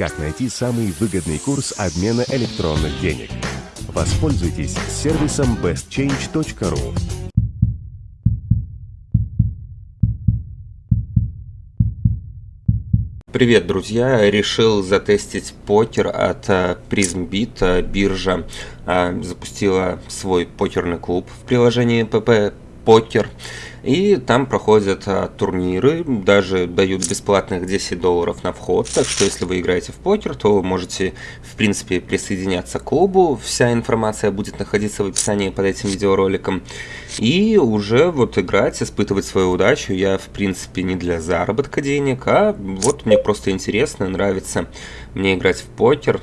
Как найти самый выгодный курс обмена электронных денег? Воспользуйтесь сервисом bestchange.ru. Привет, друзья! Решил затестить покер от э, PrismBit. Биржа э, запустила свой покерный клуб в приложении PP Покер. И там проходят а, турниры, даже дают бесплатных 10 долларов на вход. Так что если вы играете в покер, то можете в принципе присоединяться к клубу. Вся информация будет находиться в описании под этим видеороликом. И уже вот играть, испытывать свою удачу я в принципе не для заработка денег, а вот мне просто интересно, нравится мне играть в покер.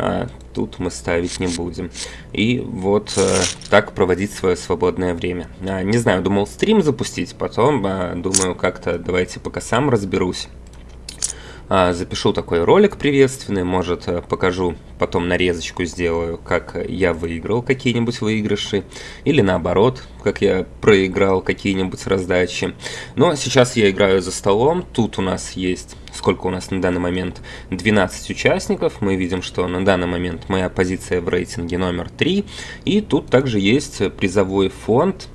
А, тут мы ставить не будем. И вот э, так проводить свое свободное время. А, не знаю, думал стрим запустить, потом а, думаю как-то давайте пока сам разберусь. А, запишу такой ролик приветственный, может э, покажу, потом нарезочку сделаю, как я выиграл какие-нибудь выигрыши, или наоборот, как я проиграл какие-нибудь раздачи. Но сейчас я играю за столом, тут у нас есть, сколько у нас на данный момент, 12 участников, мы видим, что на данный момент моя позиция в рейтинге номер 3, и тут также есть призовой фонд,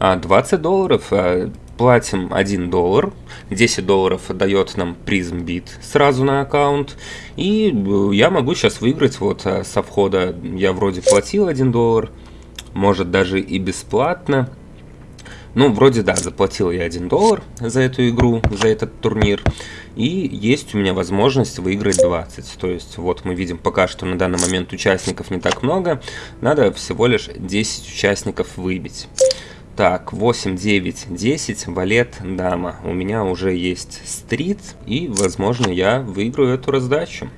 20 а, долларов, а, платим 1 доллар, 10 долларов дает нам PrismBit сразу на аккаунт, и э, я могу сейчас выиграть вот э, со входа, я вроде платил 1 доллар, может даже и бесплатно, ну, вроде да, заплатил я 1 доллар за эту игру, за этот турнир. И есть у меня возможность выиграть 20. То есть вот мы видим пока что на данный момент участников не так много. Надо всего лишь 10 участников выбить. Так, 8, 9, 10, валет, дама. У меня уже есть стрит, и, возможно, я выиграю эту раздачу.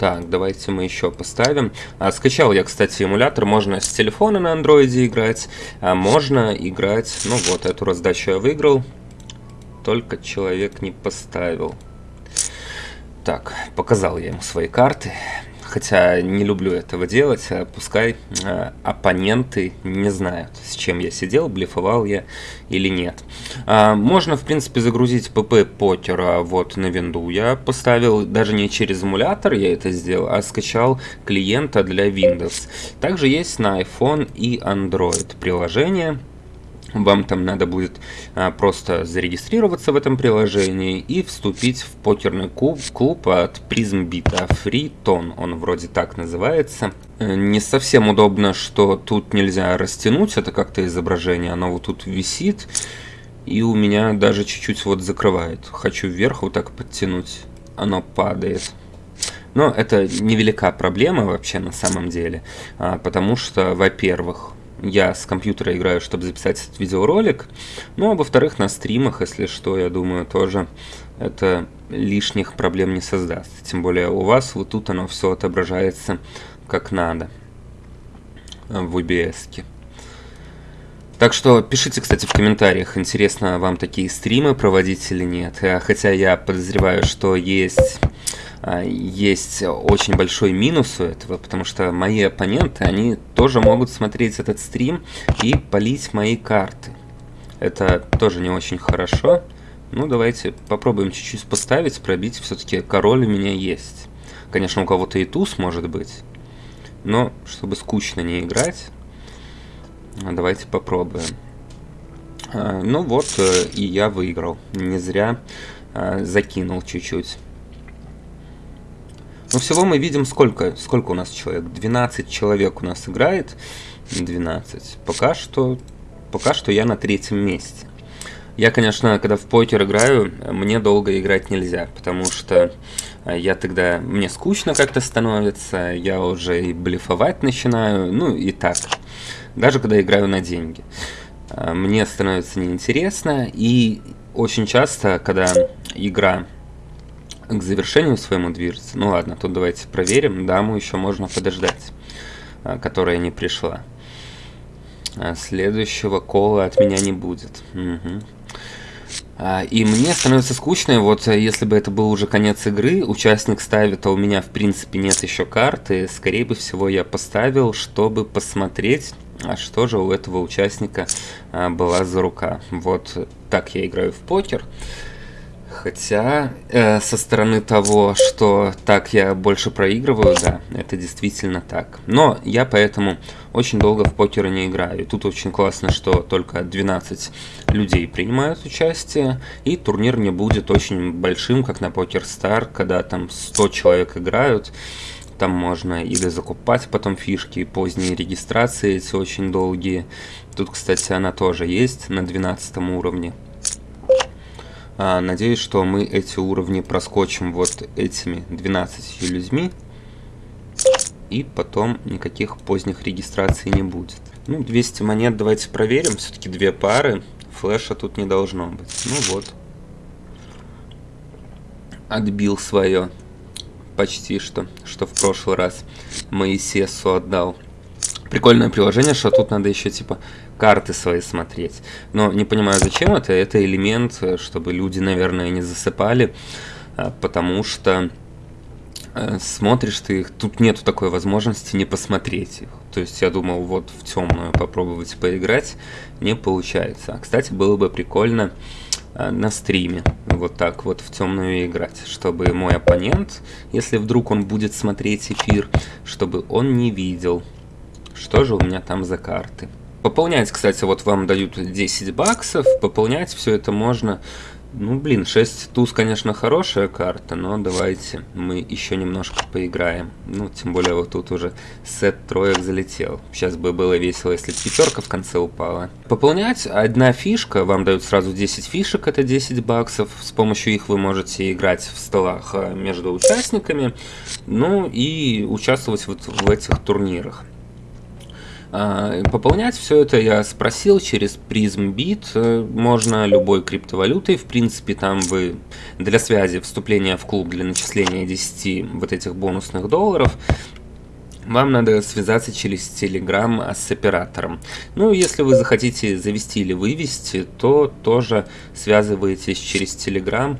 Так, давайте мы еще поставим. А, скачал я, кстати, эмулятор. Можно с телефона на андроиде играть, а можно играть... Ну вот, эту раздачу я выиграл. Только человек не поставил. Так, показал я ему свои карты хотя не люблю этого делать, а пускай э, оппоненты не знают, с чем я сидел, блефовал я или нет. А, можно, в принципе, загрузить pp покера вот на винду. Я поставил даже не через эмулятор я это сделал, а скачал клиента для Windows. Также есть на iPhone и Android приложение вам там надо будет а, просто зарегистрироваться в этом приложении и вступить в покерный клуб, клуб от PrismBit, FreeTon, он вроде так называется. Э, не совсем удобно, что тут нельзя растянуть это как-то изображение, оно вот тут висит, и у меня даже чуть-чуть вот закрывает. Хочу вверх вот так подтянуть, оно падает. Но это невелика проблема вообще на самом деле, а, потому что, во-первых, я с компьютера играю, чтобы записать этот видеоролик. Ну, а во-вторых, на стримах, если что, я думаю, тоже это лишних проблем не создаст. Тем более у вас вот тут оно все отображается как надо в OBS. -ке. Так что пишите, кстати, в комментариях, интересно вам такие стримы проводить или нет. Хотя я подозреваю, что есть а, есть очень большой минус у этого, потому что мои оппоненты, они тоже могут смотреть этот стрим и полить мои карты. Это тоже не очень хорошо. Ну, давайте попробуем чуть-чуть поставить, пробить. Все-таки король у меня есть. Конечно, у кого-то и туз может быть. Но, чтобы скучно не играть, давайте попробуем. А, ну вот, э, и я выиграл. Не зря а, закинул чуть-чуть. Но всего мы видим сколько, сколько у нас человек. 12 человек у нас играет. 12. Пока что, пока что я на третьем месте. Я, конечно, когда в покер играю, мне долго играть нельзя, потому что э, я тогда, мне скучно как-то становится, я уже и блефовать начинаю, ну и так. Даже когда играю на деньги. Э, мне становится неинтересно, и очень часто, когда игра к завершению своему движется. Ну ладно, тут давайте проверим. Даму еще можно подождать, а, которая не пришла. А следующего кола от меня не будет. Угу. И мне становится скучно, вот если бы это был уже конец игры, участник ставит, а у меня в принципе нет еще карты, скорее бы всего я поставил, чтобы посмотреть, а что же у этого участника была за рука. Вот так я играю в покер. Хотя, э, со стороны того, что так я больше проигрываю, да, это действительно так. Но я поэтому очень долго в покер не играю. И тут очень классно, что только 12 людей принимают участие, и турнир не будет очень большим, как на Покер Star, когда там 100 человек играют. Там можно или закупать потом фишки, поздние регистрации эти очень долгие. Тут, кстати, она тоже есть на 12 уровне. А, надеюсь, что мы эти уровни проскочим вот этими 12 людьми. И потом никаких поздних регистраций не будет. Ну, 200 монет давайте проверим. Все-таки две пары. Флеша тут не должно быть. Ну вот. Отбил свое. Почти что. Что в прошлый раз Моисесу отдал. Прикольное приложение, что тут надо еще типа карты свои смотреть. Но не понимаю, зачем это. Это элемент, э, чтобы люди, наверное, не засыпали, а, потому что э, смотришь ты их, тут нету такой возможности не посмотреть их. То есть я думал, вот в темную попробовать поиграть, не получается. А, кстати, было бы прикольно э, на стриме вот так вот в темную играть, чтобы мой оппонент, если вдруг он будет смотреть эфир, чтобы он не видел, что же у меня там за карты. Пополнять, кстати, вот вам дают 10 баксов, пополнять все это можно... Ну, блин, 6 туз, конечно, хорошая карта, но давайте мы еще немножко поиграем. Ну, тем более вот тут уже сет троек залетел. Сейчас бы было весело, если пятерка в конце упала. Пополнять одна фишка, вам дают сразу 10 фишек, это 10 баксов. С помощью их вы можете играть в столах э, между участниками, ну и участвовать вот в этих турнирах. А, пополнять все это я спросил через PrismBit, э, можно любой криптовалютой, в принципе там вы для связи вступления в клуб для начисления 10 вот этих бонусных долларов, вам надо связаться через Telegram с оператором. Ну, если вы захотите завести или вывести, то тоже связываетесь через Telegram,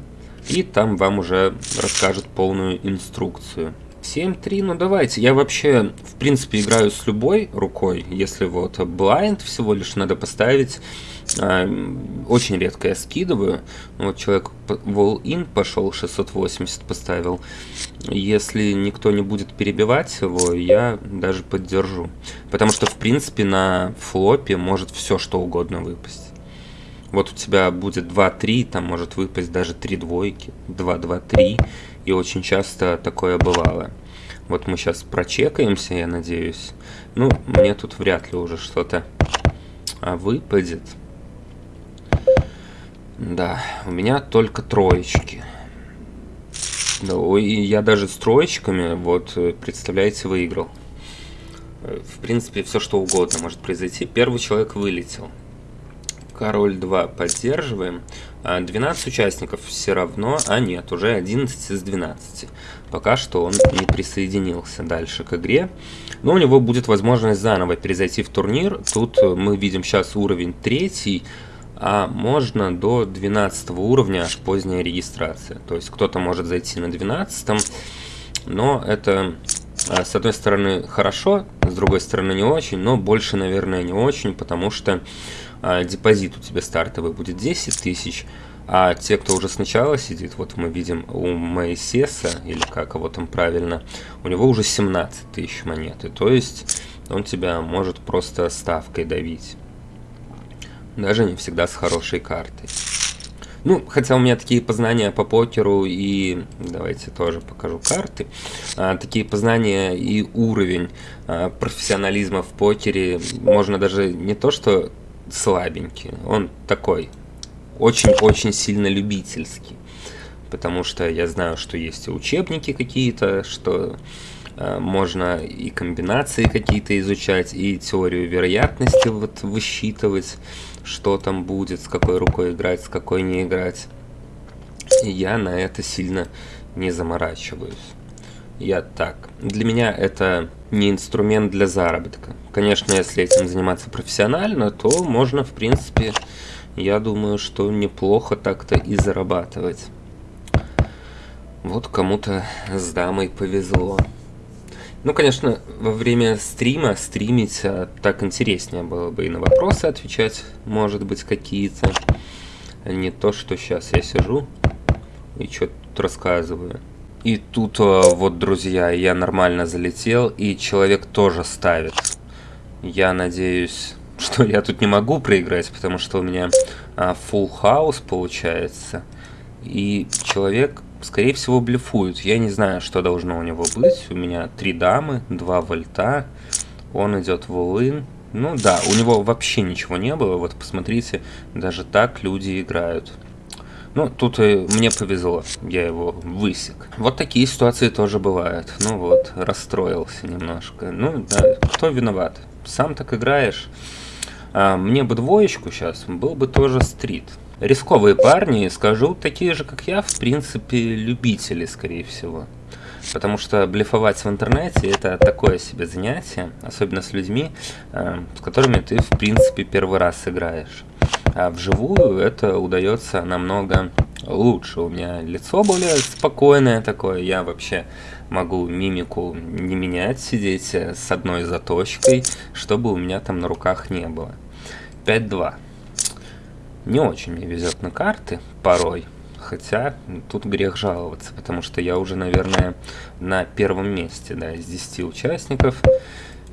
и там вам уже расскажут полную инструкцию. 7-3, ну давайте. Я вообще, в принципе, играю с любой рукой. Если вот blind всего лишь надо поставить. Э, очень редко я скидываю. Вот человек wall-in пошел, 680 поставил. Если никто не будет перебивать его, я даже поддержу. Потому что, в принципе, на флопе может все что угодно выпасть. Вот у тебя будет 2-3, там может выпасть даже 3 двойки, 2-2-3. И очень часто такое бывало. Вот мы сейчас прочекаемся, я надеюсь. Ну, мне тут вряд ли уже что-то а, выпадет. Да, у меня только троечки. Да, ой, я даже с троечками, вот, представляете, выиграл. В принципе, все что угодно может произойти. Первый человек вылетел. Король 2 поддерживаем. 12 а участников все равно, а нет, уже 11 из 12. Пока что он не присоединился дальше к игре. Но у него будет возможность заново перезайти в турнир. Тут мы видим сейчас уровень 3, а можно до 12 уровня поздняя регистрация. То есть кто-то может зайти на 12, но это с одной стороны хорошо, с другой стороны не очень, но больше, наверное, не очень, потому что а, депозит у тебя стартовый будет 10 тысяч, а те, кто уже сначала сидит, вот мы видим у Моисеса, или как его там правильно, у него уже 17 тысяч монеты, то есть он тебя может просто ставкой давить. Даже не всегда с хорошей картой. Ну, хотя у меня такие познания по покеру и... Давайте тоже покажу карты. А, такие познания и уровень а, профессионализма в покере можно даже не то, что слабенький. Он такой очень-очень сильно любительский. Потому что я знаю, что есть учебники какие-то, что э, можно и комбинации какие-то изучать, и теорию вероятности вот высчитывать, что там будет, с какой рукой играть, с какой не играть. И я на это сильно не заморачиваюсь. Я так. Для меня это не инструмент для заработка. Конечно, если этим заниматься профессионально, то можно, в принципе, я думаю, что неплохо так-то и зарабатывать. Вот кому-то с дамой повезло. Ну, конечно, во время стрима стримить а, так интереснее было бы и на вопросы отвечать, может быть, какие-то. Не то, что сейчас я сижу и что-то рассказываю. И тут вот, друзья, я нормально залетел, и человек тоже ставит. Я надеюсь, что я тут не могу проиграть, потому что у меня а, full house получается. И человек, скорее всего, блефует. Я не знаю, что должно у него быть. У меня три дамы, два вольта. Он идет в улын. Ну да, у него вообще ничего не было. Вот посмотрите, даже так люди играют. Ну, тут и мне повезло, я его высек. Вот такие ситуации тоже бывают. Ну вот, расстроился немножко. Ну, да, кто виноват? Сам так играешь. А, мне бы двоечку сейчас, был бы тоже стрит. Рисковые парни, скажу, такие же, как я, в принципе, любители, скорее всего. Потому что блефовать в интернете это такое себе занятие, особенно с людьми, э, с которыми ты, в принципе, первый раз играешь. А вживую это удается намного лучше. У меня лицо более спокойное такое, я вообще могу мимику не менять, сидеть с одной заточкой, чтобы у меня там на руках не было. 5-2. Не очень мне везет на карты порой, хотя тут грех жаловаться, потому что я уже, наверное, на первом месте, да, из 10 участников.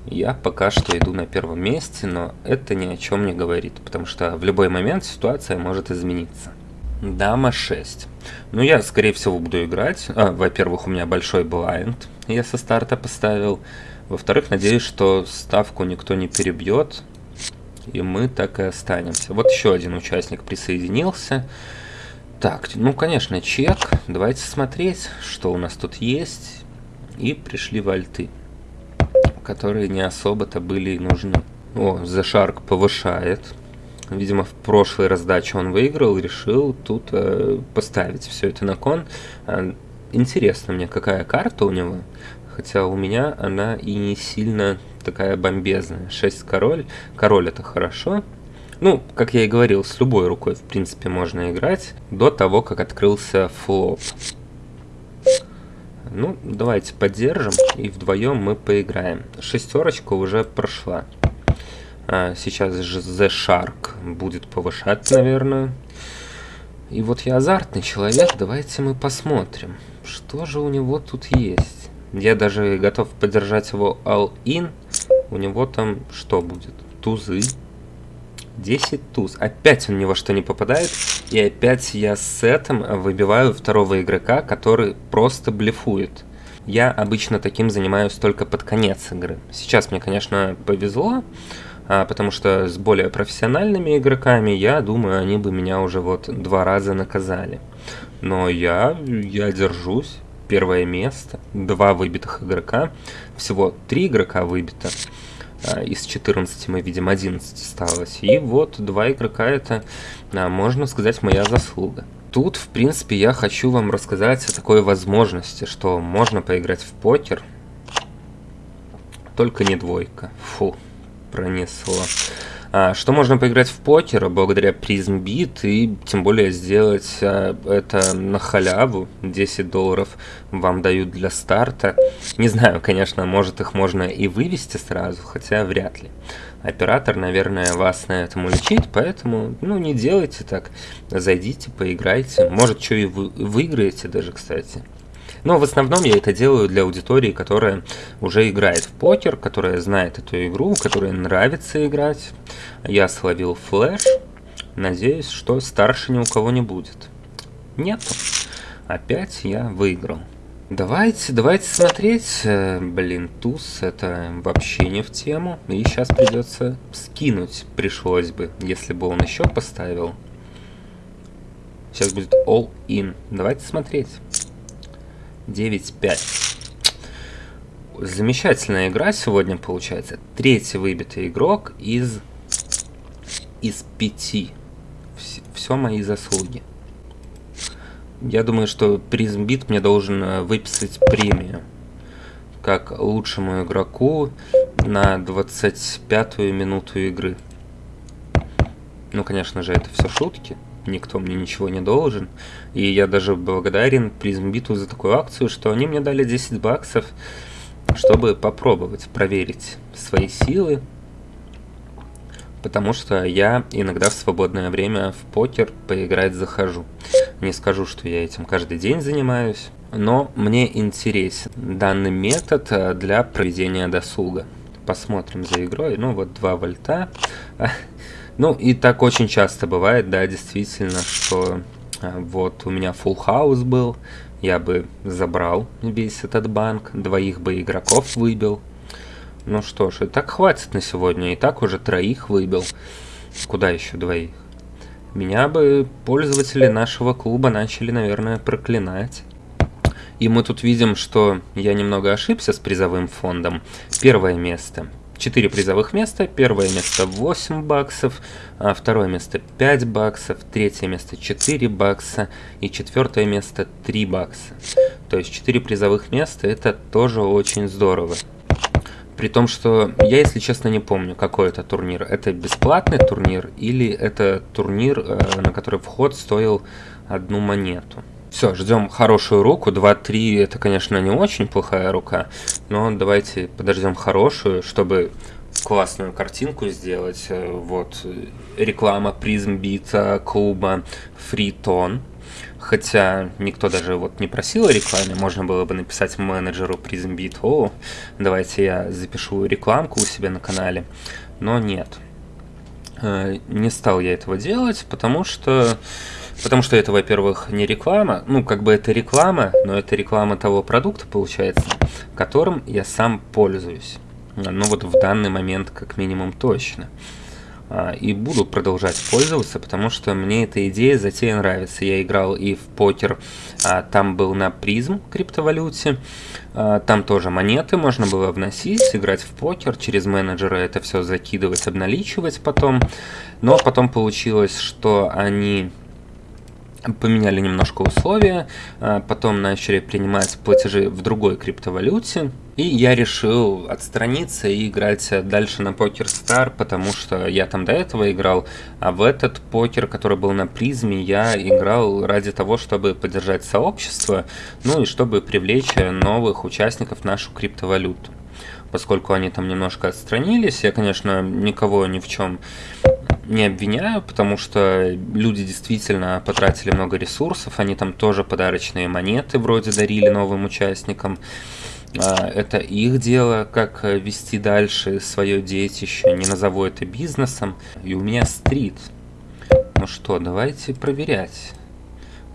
Я пока что иду на первом месте, но это ни о чем не говорит, потому что в любой момент ситуация может измениться. Дама 6. Ну, я, скорее всего, буду играть. А, Во-первых, у меня большой блайнд, я со старта поставил. Во-вторых, надеюсь, что ставку никто не перебьет, и мы так и останемся. Вот еще один участник присоединился. Так, ну, конечно, чек. Давайте смотреть, что у нас тут есть. И пришли вальты которые не особо-то были нужны. О, Shark повышает. Видимо, в прошлой раздаче он выиграл, решил тут э, поставить все это на кон. Э, интересно мне, какая карта у него. Хотя у меня она и не сильно такая бомбезная. 6 король. Король это хорошо. Ну, как я и говорил, с любой рукой, в принципе, можно играть. До того, как открылся флоп. Ну, давайте поддержим, и вдвоем мы поиграем. Шестерочка уже прошла. А, сейчас же The Shark будет повышать, наверное. И вот я азартный человек, давайте мы посмотрим, что же у него тут есть. Я даже готов поддержать его all-in. У него там что будет? Тузы. 10 туз. Опять он ни во что не попадает. И опять я с этим выбиваю второго игрока, который просто блефует. Я обычно таким занимаюсь только под конец игры. Сейчас мне, конечно, повезло, а, потому что с более профессиональными игроками, я думаю, они бы меня уже вот два раза наказали. Но я, я держусь. Первое место, два выбитых игрока, всего три игрока выбито. А, из 14 мы видим 11 осталось. И вот два игрока это, а, можно сказать, моя заслуга. Тут, в принципе, я хочу вам рассказать о такой возможности, что можно поиграть в покер, только не двойка. Фу, пронесло. А, что можно поиграть в покер благодаря PrismBit и тем более сделать а, это на халяву. 10 долларов вам дают для старта. Не знаю, конечно, может их можно и вывести сразу, хотя вряд ли. Оператор, наверное, вас на этом уличит, поэтому, ну, не делайте так. Зайдите, поиграйте. Может, что и вы выиграете даже, кстати. Но в основном я это делаю для аудитории, которая уже играет в покер, которая знает эту игру, которой нравится играть. Я словил флеш. Надеюсь, что старше ни у кого не будет. Нет. Опять я выиграл. Давайте, давайте смотреть. Э, блин, туз это вообще не в тему. И сейчас придется скинуть. Пришлось бы, если бы он еще поставил. Сейчас будет all in. Давайте смотреть. 9-5. Замечательная игра сегодня получается. Третий выбитый игрок из, из пяти. Все, все мои заслуги. Я думаю, что призмбит мне должен э, выписать премию. Как лучшему игроку на 25-ю минуту игры. Ну, конечно же, это все шутки никто мне ничего не должен. И я даже благодарен Призмбиту за такую акцию, что они мне дали 10 баксов, чтобы попробовать проверить свои силы. потому что я иногда в свободное время в покер поиграть захожу. Не скажу, что я этим каждый день занимаюсь, но мне интересен данный метод э, для проведения досуга. Посмотрим за игрой. Ну вот 2 вольта. Ну и так очень часто бывает, да, действительно, что э, вот у меня full house был, я бы забрал весь этот банк, двоих бы игроков выбил. Ну что ж, и так хватит на сегодня, и так уже троих выбил. Куда еще двоих? Меня бы пользователи нашего клуба начали, наверное, проклинать. И мы тут видим, что я немного ошибся с призовым фондом. Первое место. 4 призовых места. Первое место 8 баксов, а второе место 5 баксов, третье место 4 бакса и четвертое место 3 бакса. То есть 4 призовых места это тоже очень здорово. При том, что я, если честно, не помню, какой это турнир. Это бесплатный турнир или это турнир, э, на который вход стоил одну монету. Все, ждем хорошую руку. 2-3 это, конечно, не очень плохая рука, но давайте подождем хорошую, чтобы классную картинку сделать. Э, вот реклама призмбита клуба Фритон. Хотя никто даже вот не просил о рекламе, можно было бы написать менеджеру PrismBit, о, давайте я запишу рекламку у себя на канале, но нет. Э, не стал я этого делать, потому что Потому что это, во-первых, не реклама, ну, как бы это реклама, но это реклама того продукта, получается, которым я сам пользуюсь. Ну, вот в данный момент, как минимум, точно. А, и буду продолжать пользоваться, потому что мне эта идея, затея нравится. Я играл и в покер, а, там был на призм криптовалюте, а, там тоже монеты можно было вносить, играть в покер, через менеджера это все закидывать, обналичивать потом. Но потом получилось, что они поменяли немножко условия, а, потом начали принимать платежи в другой криптовалюте, и я решил отстраниться и играть дальше на Покер Star, потому что я там до этого играл, а в этот покер, который был на призме, я играл ради того, чтобы поддержать сообщество, ну и чтобы привлечь новых участников в нашу криптовалюту поскольку они там немножко отстранились. Я, конечно, никого ни в чем не обвиняю, потому что люди действительно потратили много ресурсов, они там тоже подарочные монеты вроде дарили новым участникам. А, это их дело, как вести дальше свое детище, не назову это бизнесом. И у меня стрит. Ну что, давайте проверять.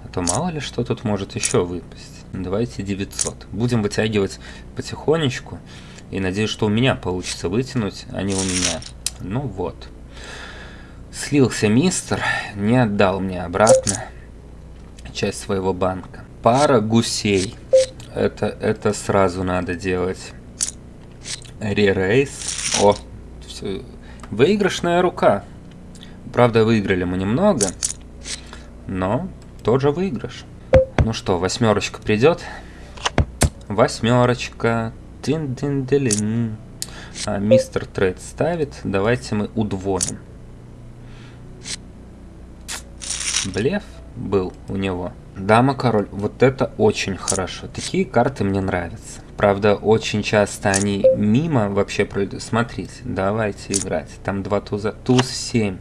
А то мало ли что тут может еще выпасть. Давайте 900. Будем вытягивать потихонечку. И надеюсь, что у меня получится вытянуть, а не у меня. Ну вот. Слился мистер, не отдал мне обратно часть своего банка. Пара гусей. Это, это сразу надо делать. Ререйс. О, все. Выигрышная рука. Правда, выиграли мы немного, но тоже выигрыш. Ну что, восьмерочка придет? Восьмерочка. Тин -дин -дин а, мистер Трейд ставит. Давайте мы удвоим. Блеф был у него. Дама-король. Вот это очень хорошо. Такие карты мне нравятся. Правда, очень часто они мимо вообще пройдут. Смотрите, давайте играть. Там два туза. Туз 7.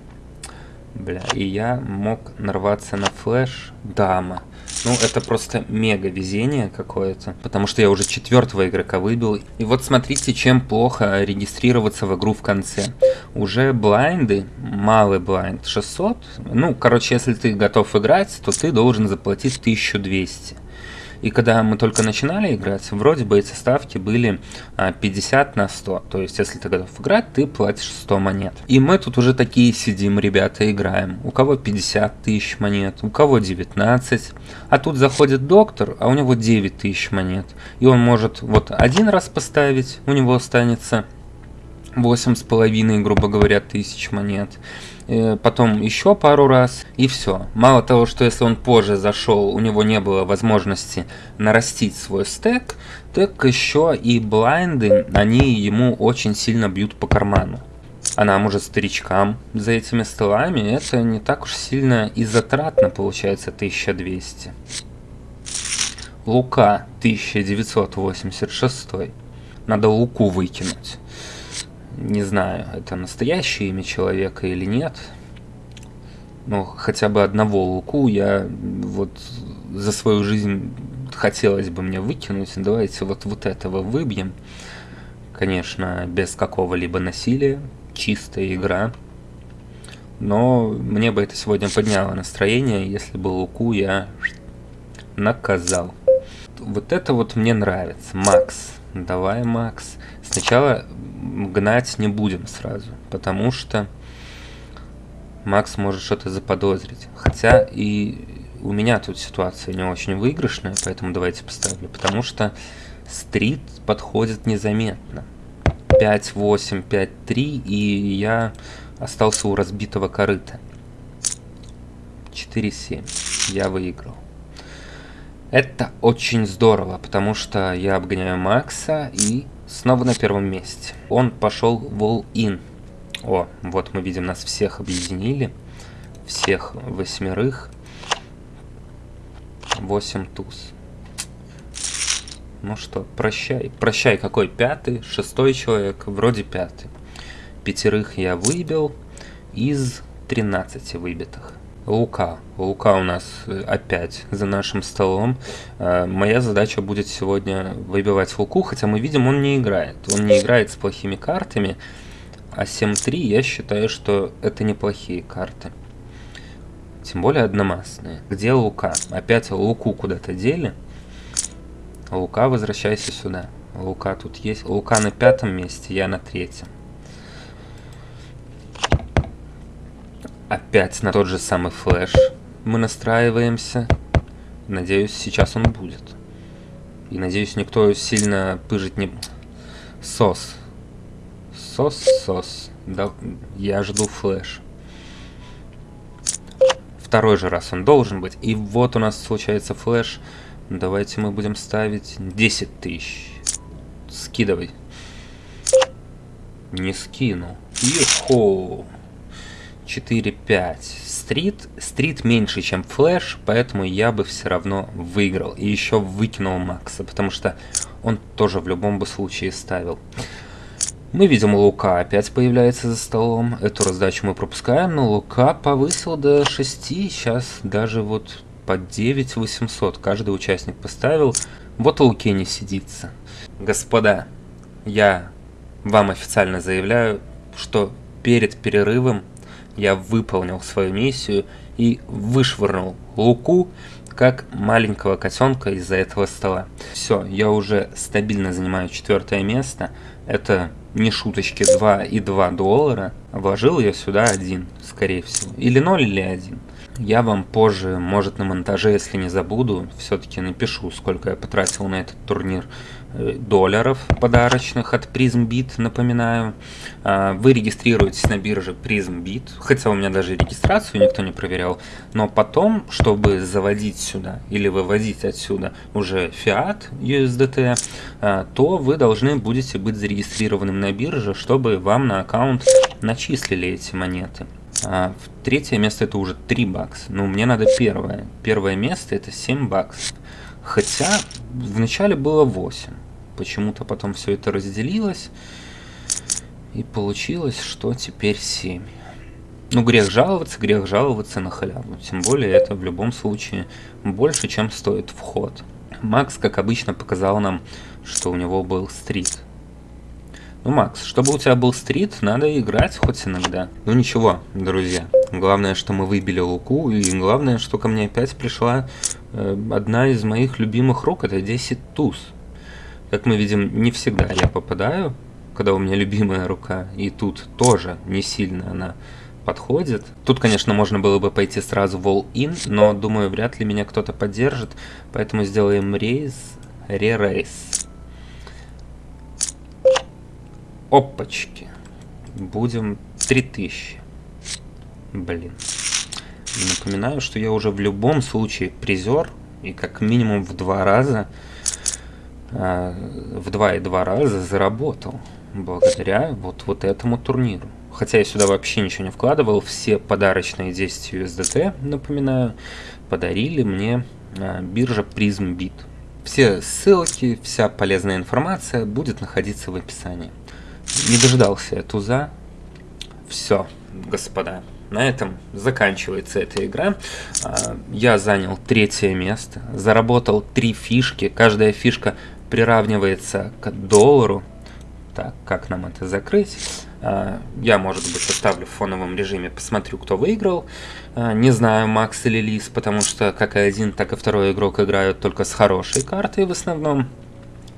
Бля, и я мог нарваться на флеш. Дама. Ну, это просто мега везение какое-то, потому что я уже четвертого игрока выбил. И вот смотрите, чем плохо регистрироваться в игру в конце. Уже блайнды, малый блайнд 600. Ну, короче, если ты готов играть, то ты должен заплатить 1200. И когда мы только начинали играть, вроде бы эти ставки были 50 а, на 100. То есть, если ты готов играть, ты платишь 100 монет. И мы тут уже такие сидим, ребята, играем. У кого 50 тысяч монет, у кого 19. А тут заходит доктор, а у него 9 тысяч монет. И он может вот один раз поставить, у него останется восемь с половиной, грубо говоря, тысяч монет. Э, потом еще пару раз, и все. Мало того, что если он позже зашел, у него не было возможности нарастить свой стек, так еще и блайнды, они ему очень сильно бьют по карману. А нам уже старичкам за этими столами это не так уж сильно и затратно получается 1200. Лука 1986. Надо луку выкинуть. Не знаю, это настоящее имя человека или нет. Но хотя бы одного Луку я вот за свою жизнь хотелось бы мне выкинуть. Давайте вот, вот этого выбьем. Конечно, без какого-либо насилия. Чистая игра. Но мне бы это сегодня подняло настроение, если бы Луку я наказал. Вот это вот мне нравится. Макс. Давай, Макс. Сначала гнать не будем сразу, потому что Макс может что-то заподозрить. Хотя и у меня тут ситуация не очень выигрышная, поэтому давайте поставлю. Потому что стрит подходит незаметно. 5-8, 5-3, и я остался у разбитого корыта. 4-7. Я выиграл. Это очень здорово, потому что я обгоняю Макса и снова на первом месте. Он пошел в all-in. О, вот мы видим, нас всех объединили. Всех восьмерых. 8 туз. Ну что, прощай. Прощай, какой пятый? Шестой человек, вроде пятый. Пятерых я выбил из 13 выбитых. Лука. Лука у нас э, опять за нашим столом. Э, моя задача будет сегодня выбивать Луку, хотя мы видим, он не играет. Он не играет с плохими картами. А 7-3 я считаю, что это неплохие карты. Тем более одномастные. Где Лука? Опять Луку куда-то дели. Лука, возвращайся сюда. Лука тут есть. Лука на пятом месте, я на третьем. Опять на тот же самый флеш мы настраиваемся. Надеюсь, сейчас он будет. И надеюсь, никто сильно пыжить не... Сос. Сос, сос. Да, я жду флеш. Второй же раз он должен быть. И вот у нас случается флеш. Давайте мы будем ставить 10 тысяч. Скидывай. Не скину. Ехо. 4-5. Стрит. Стрит меньше, чем флэш, поэтому я бы все равно выиграл. И еще выкинул Макса, потому что он тоже в любом бы случае ставил. Мы видим, Лука опять появляется за столом. Эту раздачу мы пропускаем, но Лука повысил до 6. Сейчас даже вот под 9 800 каждый участник поставил. Вот Луке не сидится. Господа, я вам официально заявляю, что перед перерывом я выполнил свою миссию и вышвырнул Луку как маленького котенка из-за этого стола. Все, я уже стабильно занимаю четвертое место. Это не шуточки 2,2 доллара. Вложил я сюда один, скорее всего. Или 0, или 1. Я вам позже, может на монтаже, если не забуду, все-таки напишу, сколько я потратил на этот турнир долларов подарочных от PrismBit, напоминаю. А, вы регистрируетесь на бирже PrismBit, хотя у меня даже регистрацию никто не проверял, но потом, чтобы заводить сюда или выводить отсюда уже Fiat USDT, а, то вы должны будете быть зарегистрированным на бирже, чтобы вам на аккаунт начислили эти монеты. А третье место это уже 3 бакса. Ну, мне надо первое. Первое место это 7 баксов. Хотя вначале было 8. Почему-то потом все это разделилось. И получилось, что теперь 7. Ну, грех жаловаться, грех жаловаться на халяву. Тем более это в любом случае больше, чем стоит вход. Макс, как обычно, показал нам, что у него был стрит. Ну, Макс, чтобы у тебя был стрит, надо играть хоть иногда. Ну ничего, друзья. Главное, что мы выбили луку, и главное, что ко мне опять пришла одна из моих любимых рук, это 10 туз. Как мы видим, не всегда я попадаю, когда у меня любимая рука, и тут тоже не сильно она подходит. Тут, конечно, можно было бы пойти сразу в all-in, но, думаю, вряд ли меня кто-то поддержит, поэтому сделаем рейс, re-рейс. Опачки. Будем 3000. Блин. Напоминаю, что я уже в любом случае призер. И как минимум в два раза, э, в два и два раза заработал. Благодаря вот, вот этому турниру. Хотя я сюда вообще ничего не вкладывал. Все подарочные 10 USDT, напоминаю, подарили мне э, биржа PrismBit. Все ссылки, вся полезная информация будет находиться в описании. не дождался я туза. Все, господа, на этом заканчивается эта игра. А, я занял третье место, заработал три фишки. Каждая фишка приравнивается к доллару. Так, как нам это закрыть? А, я, может быть, оставлю в фоновом режиме, посмотрю, кто выиграл. А, не знаю, Макс или Лис, потому что как и один, так и второй игрок играют только с хорошей картой в основном.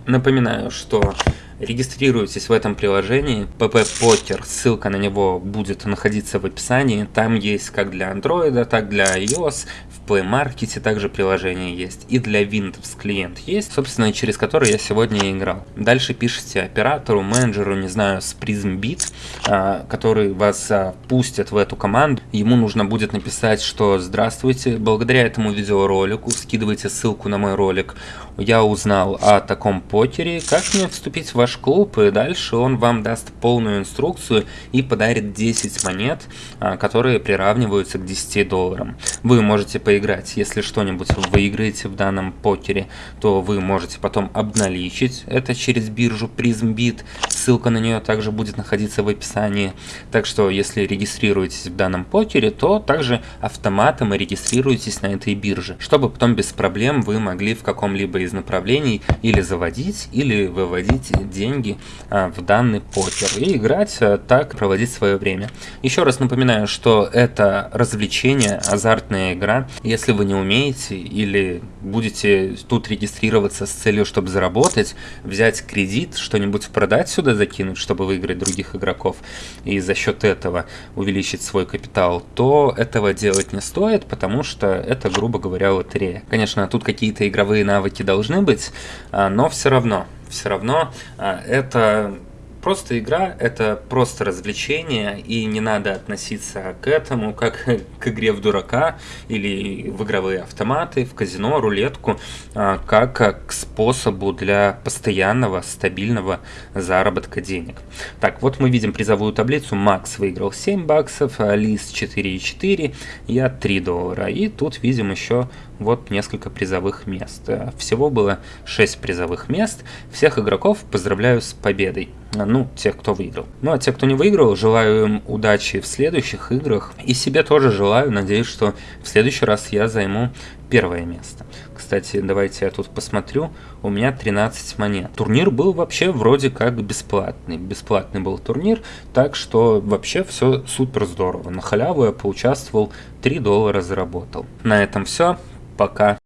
Напоминаю, что регистрируйтесь в этом приложении, PP Poker, ссылка на него будет находиться в описании, там есть как для Android, так для iOS, Play Market также приложение есть, и для Windows клиент есть, собственно, через который я сегодня и играл. Дальше пишите оператору, менеджеру, не знаю, с PrismBit, а, который вас а, пустит в эту команду. Ему нужно будет написать, что «Здравствуйте, благодаря этому видеоролику скидывайте ссылку на мой ролик. Я узнал о таком покере, как мне вступить в ваш клуб?» И дальше он вам даст полную инструкцию и подарит 10 монет, а, которые приравниваются к 10 долларам. Вы можете по поиграть. Если что-нибудь вы выиграете в данном покере, то вы можете потом обналичить это через биржу PrismBit. Ссылка на нее также будет находиться в описании. Так что, если регистрируетесь в данном покере, то также автоматом регистрируетесь на этой бирже, чтобы потом без проблем вы могли в каком-либо из направлений или заводить, или выводить деньги а, в данный покер и играть а, так, проводить свое время. Еще раз напоминаю, что это развлечение, азартная игра, если вы не умеете или будете тут регистрироваться с целью, чтобы заработать, взять кредит, что-нибудь продать сюда, закинуть, чтобы выиграть других игроков, и за счет этого увеличить свой капитал, то этого делать не стоит, потому что это, грубо говоря, лотерея. Конечно, тут какие-то игровые навыки должны быть, а, но все равно, все равно а, это Просто игра — это просто развлечение, и не надо относиться к этому как к игре в дурака или в игровые автоматы, в казино, рулетку, а, как к способу для постоянного, стабильного заработка денег. Так, вот мы видим призовую таблицу. Макс выиграл 7 баксов, Лис 4,4, я 3 доллара. И тут видим еще вот несколько призовых мест. Всего было 6 призовых мест. Всех игроков поздравляю с победой ну, тех, кто выиграл. Ну, а те, кто не выиграл, желаю им удачи в следующих играх. И себе тоже желаю, надеюсь, что в следующий раз я займу первое место. Кстати, давайте я тут посмотрю. У меня 13 монет. Турнир был вообще вроде как бесплатный. Бесплатный был турнир, так что вообще все супер здорово. На халяву я поучаствовал, 3 доллара заработал. На этом все. Пока.